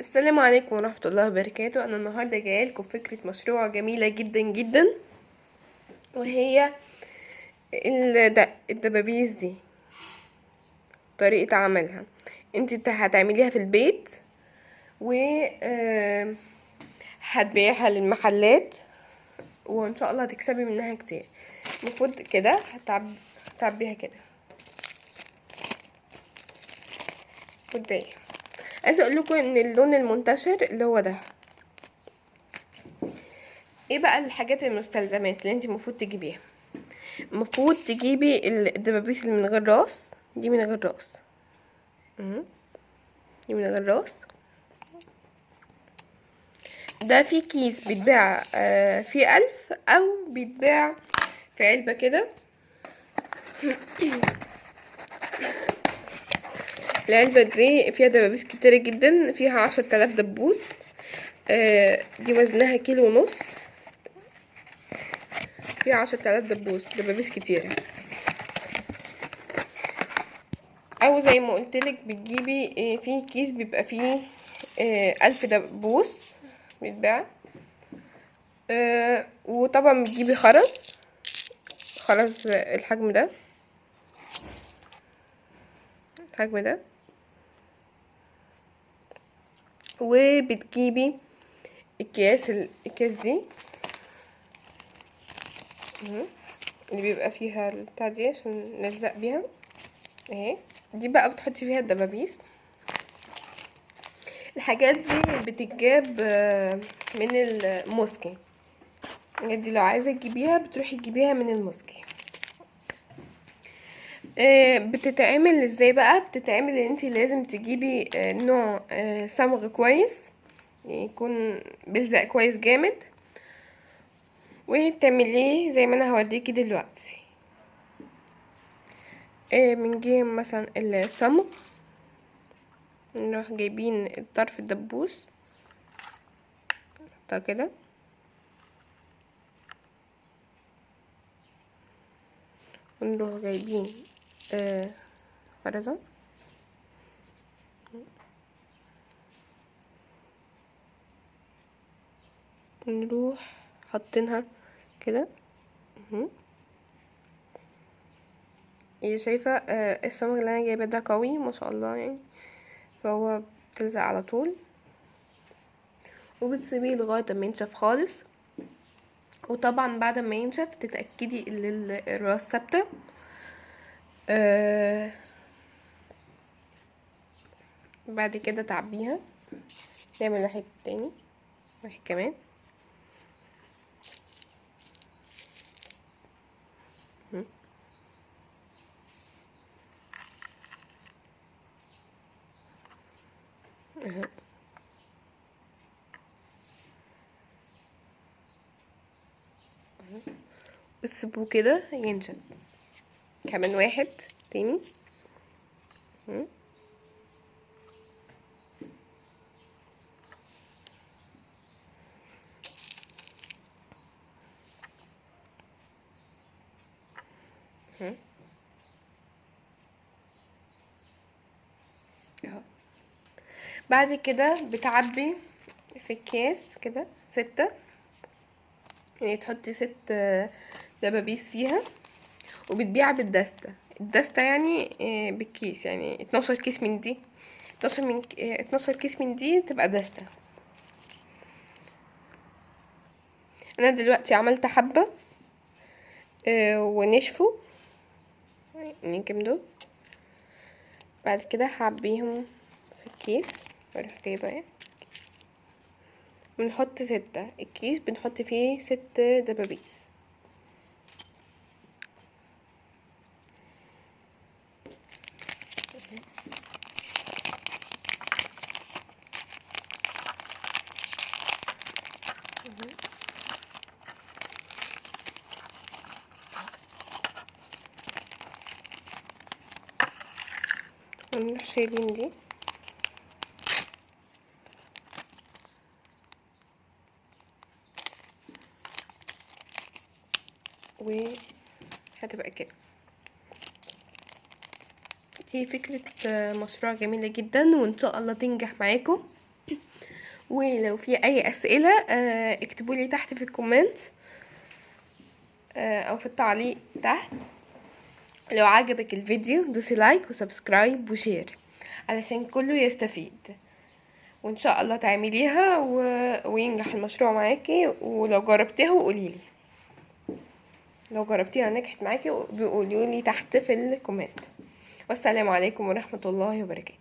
السلام عليكم ورحمة الله وبركاته. أنا النهاردة جاية لكم فكرة مشروع جميلة جدا جدا وهي الد- الدبابيس دي طريقة عملها. انت هتعمليها في البيت و هتبيعها للمحلات وإن شاء الله هتكسبي منها كتير. المفروض كده هتعب هتعبيها كده. وتبيعها عايزة أقول لكم إن اللون المنتشر اللي هو ده. إيه بقى الحاجات المستلزمات اللي انت المفروض تجيبيها؟ المفروض تجيبي الدبابيس اللي من غير راس. دي من غير راس. دي من غير راس. ده في كيس بيتباع آه، فيه ألف أو بيتباع في علبة كده. العلبة دي فيها دبابيس كتيرة جدا فيها عشر تلاف دبوس. آه، دي وزنها كيلو ونص. فيها عشر تلاف دبوس دبابيس كتيرة أو زي ما قلتلك بتجيبي آه، في كيس بيبقى فيه آه، ألف دبوس بيتباع. وطبعا بتجيبي خرز خرز الحجم ده. الحجم ده. وبتجيبي الكياس ال- الكياس دي. اللي بيبقى فيها البتاع دي عشان نلزق بيها. اهي. دي بقى بتحطي فيها الدبابيس. الحاجات دي بتتجاب آه، من الموسكي. الحاجات دي لو عايزة تجيبيها بتروحي تجيبيها من الموسكي. آه، بتتعمل إزاي بقى؟ بتتعمل ان انت لازم تجيبي آه، نوع آه، صمغ كويس يكون بيلزق كويس جامد وبتعمليه زي ما أنا هوريكي دلوقتي. بنجيب مثلا الصمغ نروح جايبين طرف الدبوس نحطها كده. ونروح جايبين آه خرزة نروح حاطينها كده. هي شايفة آه الصمغ اللي أنا جايباه ده قوي ما شاء الله يعني. فهو بتلزق على طول. وبتسيبيه لغاية ما ينشف خالص. وطبعا بعد ما ينشف تتأكدي إن ال- الراس ثابتة. آه بعد كده تعبيها نعمل واحد تاني واحد كمان. أهو. وتسيبوه كده ينشف كمان واحد تاني. بعد كده بتعبي في الكاس كده ستة. يعني تحطي ست دبابيس فيها. وبتبيع بالدستة. الدستة يعني آه، بالكيس يعني اتناشر كيس من دي. اتناشر من آه، اتناشر كيس من دي تبقى دستة. أنا دلوقتي عملت حبة آه، ونشفوا. كام دول؟ بعد كده هعبيهم في الكيس. وأروح جايبة إيه؟ بنحط ستة. الكيس بنحط فيه ست دبابيس. ونروح شايلين دي وهتبقى كده هي فكرة مشروع جميلة جدا وان شاء الله تنجح معاكم ولو في اي اسئله آه، اكتبوا لي تحت في الكومنت أو في التعليق تحت لو عجبك الفيديو دوسي like و subscribe و share علشان كله يستفيد. وإن شاء الله تعمليها و... وينجح المشروع معاكي. ولو جربتيها وقوليلي لو جربتيها نجحت معاكي بيقولوا لي تحت في ال comment. والسلام عليكم ورحمة الله وبركاته.